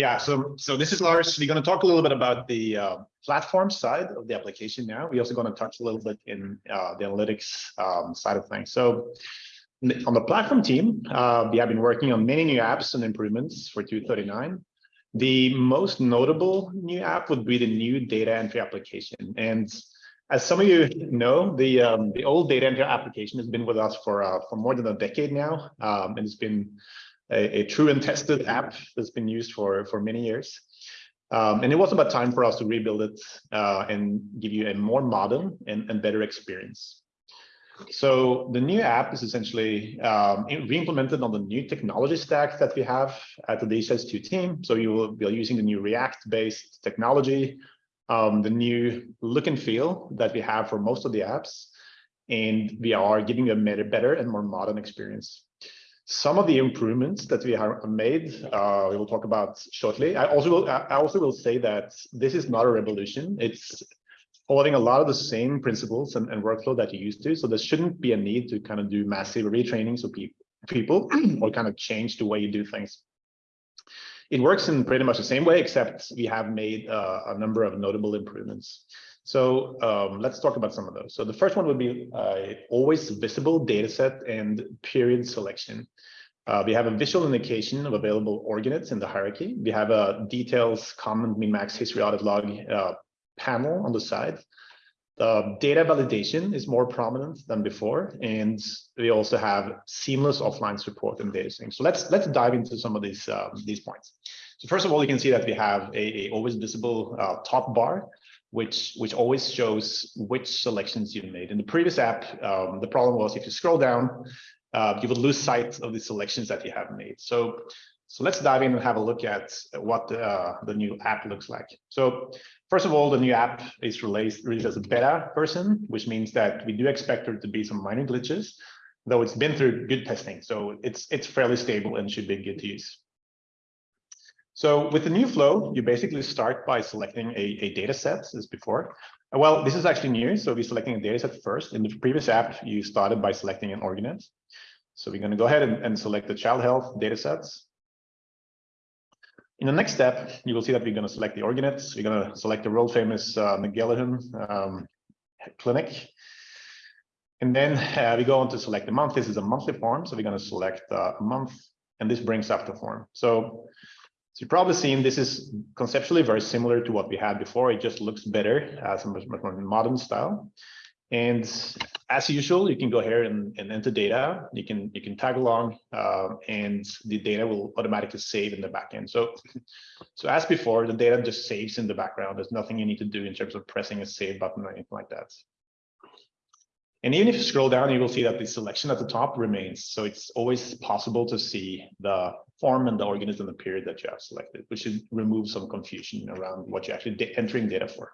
Yeah, so so this is Lars. We're going to talk a little bit about the uh, platform side of the application now. We're also going to touch a little bit in uh, the analytics um, side of things. So on the platform team, uh, we have been working on many new apps and improvements for 239. The most notable new app would be the new data entry application. And as some of you know, the um, the old data entry application has been with us for uh, for more than a decade now, um, and it's been a, a, true and tested app that's been used for for many years. Um, and it was about time for us to rebuild it uh, and give you a more modern and, and better experience. So the new app is essentially um, re-implemented on the new technology stack that we have at the DHIS2 team. So you will be using the new React-based technology, um, the new look and feel that we have for most of the apps, and we are giving you a better and more modern experience. Some of the improvements that we have made, uh, we will talk about shortly. I also will, I also will say that this is not a revolution. It's following a lot of the same principles and, and workflow that you used to. So there shouldn't be a need to kind of do massive retrainings of people, people or kind of change the way you do things. It works in pretty much the same way, except we have made uh, a number of notable improvements. So um, let's talk about some of those. So the first one would be uh, always visible data set and period selection. Uh, we have a visual indication of available org units in the hierarchy. We have a details, comment, min, max, history, audit log uh, panel on the side. The data validation is more prominent than before, and we also have seamless offline support and data sync. So let's let's dive into some of these um, these points. So first of all, you can see that we have a, a always visible uh, top bar, which which always shows which selections you made. In the previous app, um, the problem was if you scroll down, uh, you would lose sight of the selections that you have made. So so let's dive in and have a look at what uh, the new app looks like. So first of all, the new app is released, released as a beta version, which means that we do expect there to be some minor glitches, though it's been through good testing. So it's, it's fairly stable and should be good to use. So with the new flow, you basically start by selecting a, a data set as before. Well, this is actually new. So we're selecting a data set first. In the previous app, you started by selecting an org unit. So we're going to go ahead and, and select the child health data sets. In the next step, you will see that we're going to select the org units. We're going to select the world famous uh, um, clinic. And then uh, we go on to select the month. This is a monthly form. So we're going to select uh, a month and this brings up the form. So you've probably seen this is conceptually very similar to what we had before. It just looks better as a much more modern style. And as usual, you can go here and, and enter data. You can you can tag along, uh, and the data will automatically save in the backend. So, so as before, the data just saves in the background. There's nothing you need to do in terms of pressing a save button or anything like that. And even if you scroll down, you will see that the selection at the top remains. So it's always possible to see the form and the organism the period that you have selected, which should remove some confusion around what you're actually entering data for.